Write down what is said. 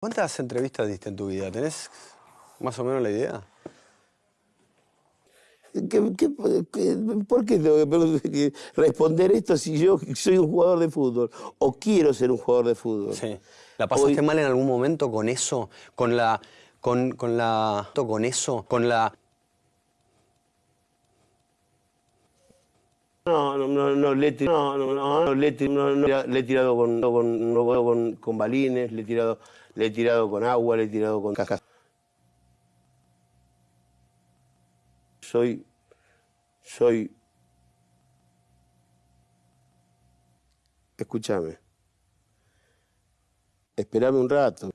¿Cuántas entrevistas diste en tu vida? ¿Tenés más o menos la idea? ¿Qué- qué- qué- por qué tengo que- responder esto si yo soy un jugador de fútbol o quiero ser un jugador de fútbol? Sí. ¿La pasaste Hoy- mal en algún momento con eso? Con la. con, con la. con eso? Con la. No, no, no, no, le he no, no, no, le le he tirado con, con, no, con, con balines, le he tirado, le he tirado con agua, le he tirado con cajas. Soy, soy, escúchame, espérame un rato.